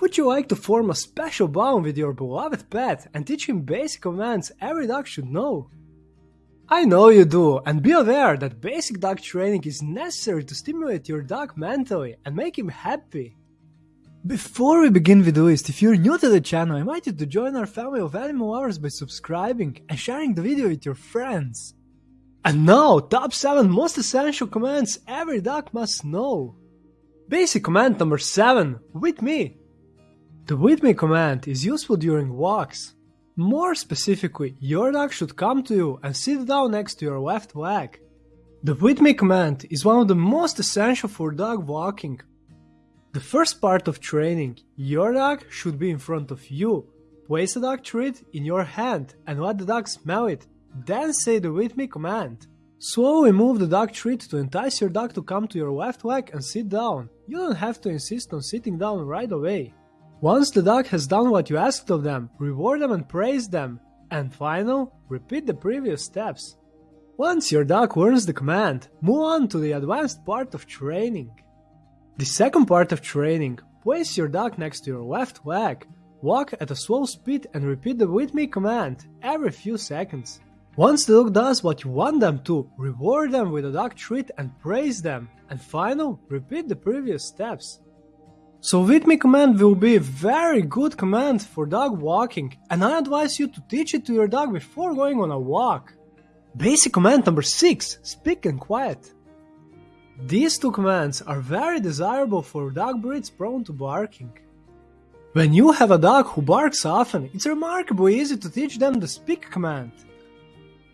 Would you like to form a special bond with your beloved pet and teach him basic commands every dog should know? I know you do, and be aware that basic dog training is necessary to stimulate your dog mentally and make him happy. Before we begin with the list, if you're new to the channel, I invite you to join our family of animal lovers by subscribing and sharing the video with your friends. And now, top 7 most essential commands every dog must know. Basic command number 7, with me. The with me command is useful during walks. More specifically, your dog should come to you and sit down next to your left leg. The with me command is one of the most essential for dog walking. The first part of training, your dog should be in front of you. Place a dog treat in your hand and let the dog smell it. Then say the with me command. Slowly move the dog treat to entice your dog to come to your left leg and sit down. You don't have to insist on sitting down right away. Once the dog has done what you asked of them, reward them and praise them. And final, repeat the previous steps. Once your dog learns the command, move on to the advanced part of training. The second part of training, place your dog next to your left leg, walk at a slow speed and repeat the with me command every few seconds. Once the dog does what you want them to, reward them with a dog treat and praise them. And final, repeat the previous steps. So with me command will be a very good command for dog walking and I advise you to teach it to your dog before going on a walk. Basic command number 6 Speak and quiet. These two commands are very desirable for dog breeds prone to barking. When you have a dog who barks often, it's remarkably easy to teach them the speak command.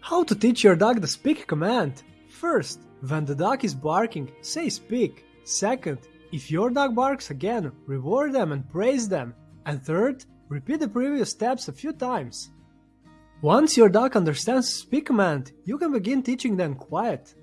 How to teach your dog the speak command? First, when the dog is barking, say speak. Second, if your dog barks again, reward them and praise them. And third, repeat the previous steps a few times. Once your dog understands speak command, you can begin teaching them quiet.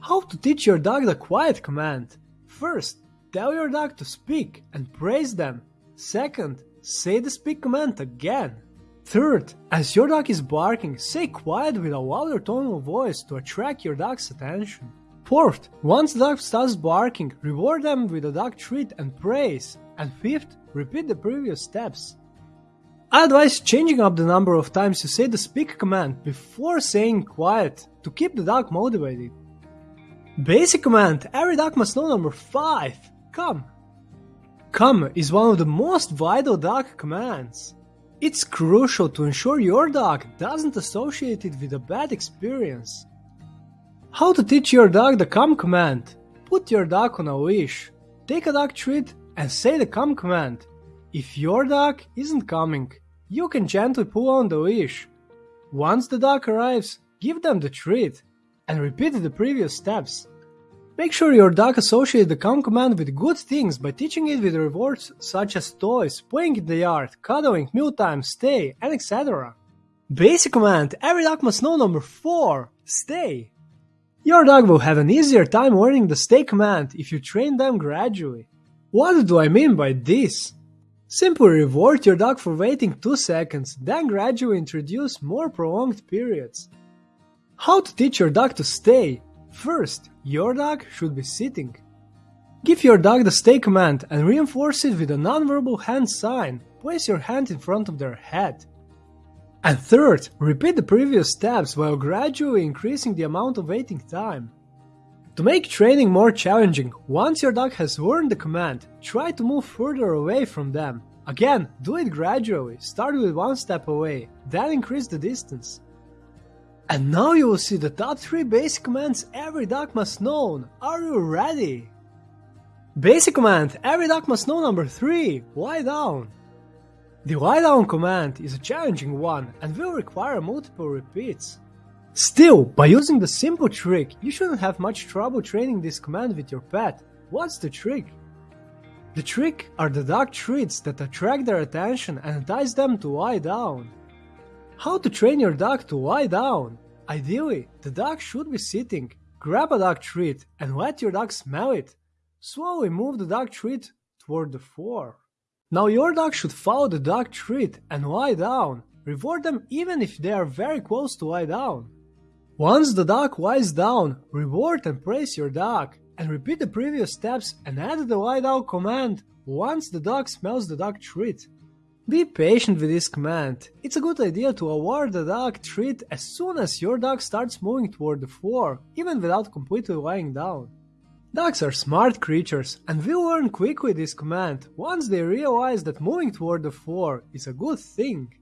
How to teach your dog the quiet command? First, tell your dog to speak and praise them. Second, say the speak command again. Third, as your dog is barking, say quiet with a louder tone of voice to attract your dog's attention. Fourth, once the dog starts barking, reward them with a dog treat and praise. And fifth, repeat the previous steps. I advise changing up the number of times you say the speak command before saying quiet to keep the dog motivated. Basic command, every dog must know number 5, come. Come is one of the most vital dog commands. It's crucial to ensure your dog doesn't associate it with a bad experience. How to teach your dog the come command? Put your dog on a leash, take a dog treat and say the come command. If your dog isn't coming, you can gently pull on the leash. Once the dog arrives, give them the treat and repeat the previous steps. Make sure your dog associates the come command with good things by teaching it with rewards such as toys, playing in the yard, cuddling, meal mealtime, stay, and etc. Basic command, every dog must know number 4, stay. Your dog will have an easier time learning the stay command if you train them gradually. What do I mean by this? Simply reward your dog for waiting 2 seconds, then gradually introduce more prolonged periods. How to teach your dog to stay? First, your dog should be sitting. Give your dog the stay command and reinforce it with a nonverbal hand sign. Place your hand in front of their head. And third, repeat the previous steps while gradually increasing the amount of waiting time. To make training more challenging, once your dog has learned the command, try to move further away from them. Again, do it gradually, start with one step away, then increase the distance. And now you will see the top 3 basic commands every dog must know. Are you ready? Basic command every dog must know number 3 Lie down. The lie down command is a challenging one and will require multiple repeats. Still, by using the simple trick, you shouldn't have much trouble training this command with your pet. What's the trick? The trick are the dog treats that attract their attention and entice them to lie down. How to train your dog to lie down? Ideally, the dog should be sitting. Grab a dog treat and let your dog smell it. Slowly move the dog treat toward the floor. Now your dog should follow the dog treat and lie down. Reward them even if they are very close to lie down. Once the dog lies down, reward and praise your dog, and repeat the previous steps and add the lie down command once the dog smells the dog treat. Be patient with this command. It's a good idea to award the dog treat as soon as your dog starts moving toward the floor, even without completely lying down. Dogs are smart creatures and will learn quickly this command once they realize that moving toward the floor is a good thing.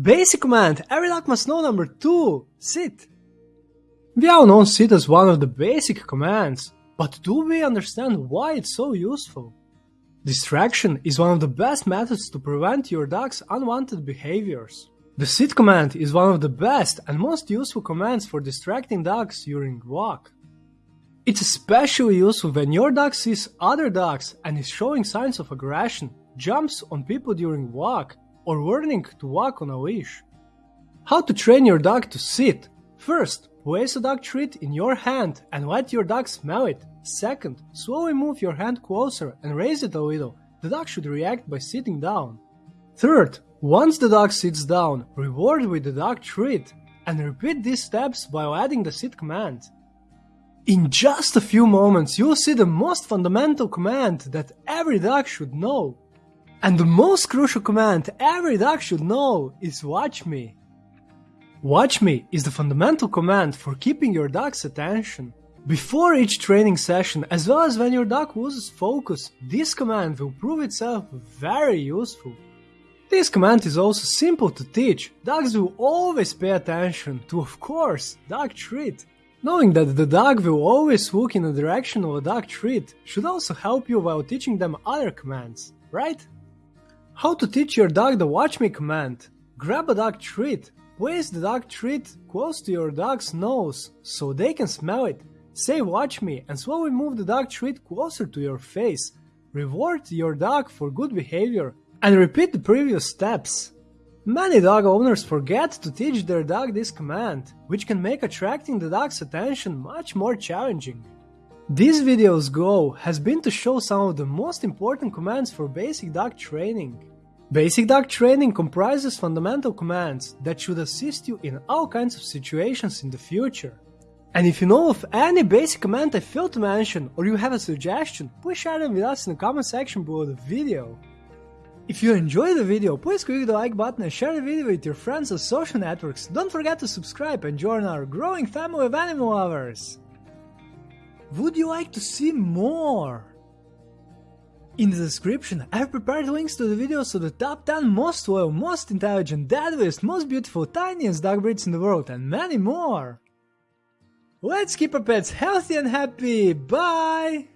Basic command, every dog must know number 2, sit. We all know sit as one of the basic commands, but do we understand why it's so useful? Distraction is one of the best methods to prevent your dog's unwanted behaviors. The sit command is one of the best and most useful commands for distracting dogs during walk. It's especially useful when your dog sees other dogs and is showing signs of aggression, jumps on people during walk, or learning to walk on a leash. How to train your dog to sit? First, place a dog treat in your hand and let your dog smell it. Second, slowly move your hand closer and raise it a little. The dog should react by sitting down. Third, once the dog sits down, reward with the dog treat and repeat these steps while adding the sit command. In just a few moments, you'll see the most fundamental command that every dog should know. And the most crucial command every dog should know is watch me. Watch me is the fundamental command for keeping your dog's attention. Before each training session, as well as when your dog loses focus, this command will prove itself very useful. This command is also simple to teach. Dogs will always pay attention to, of course, dog treat. Knowing that the dog will always look in the direction of a dog treat should also help you while teaching them other commands, right? How to teach your dog the watch me command. Grab a dog treat. Place the dog treat close to your dog's nose so they can smell it. Say watch me and slowly move the dog treat closer to your face. Reward your dog for good behavior and repeat the previous steps. Many dog owners forget to teach their dog this command, which can make attracting the dog's attention much more challenging. This video's goal has been to show some of the most important commands for basic dog training. Basic dog training comprises fundamental commands that should assist you in all kinds of situations in the future. And if you know of any basic command I failed to mention or you have a suggestion, please share them with us in the comment section below the video. If you enjoyed the video, please click the like button and share the video with your friends on social networks. Don't forget to subscribe and join our growing family of animal lovers. Would you like to see more? In the description, I've prepared links to the videos of the top 10 most loyal, most intelligent, deadliest, most beautiful, tiniest dog breeds in the world and many more. Let's keep our pets healthy and happy. Bye!